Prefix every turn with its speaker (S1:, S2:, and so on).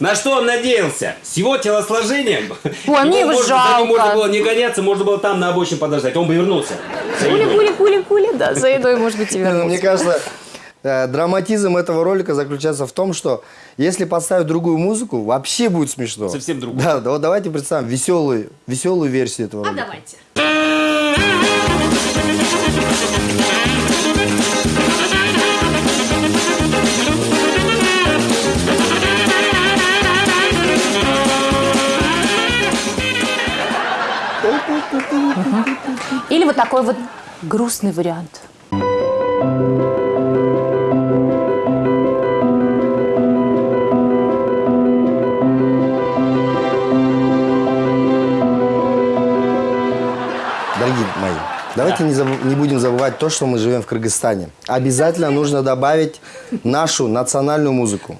S1: На что он надеялся? С его телосложением?
S2: Ой, мне его
S1: За
S2: жалко.
S1: ним можно было не гоняться, можно было там на обочине подождать. Он бы вернулся. За
S2: Пули,
S1: едой.
S2: пули, пули, пули, да, за едой, может быть, и
S3: ну, Мне
S2: вернуться.
S3: кажется, э, драматизм этого ролика заключается в том, что если подставить другую музыку, вообще будет смешно.
S1: Совсем другую.
S3: Да, да, вот давайте представим веселую, веселую версию этого
S4: А
S3: ролика.
S4: давайте.
S2: Или вот такой вот грустный вариант.
S3: Дорогие мои, давайте не, забы- не будем забывать то, что мы живем в Кыргызстане. Обязательно нужно добавить нашу национальную музыку.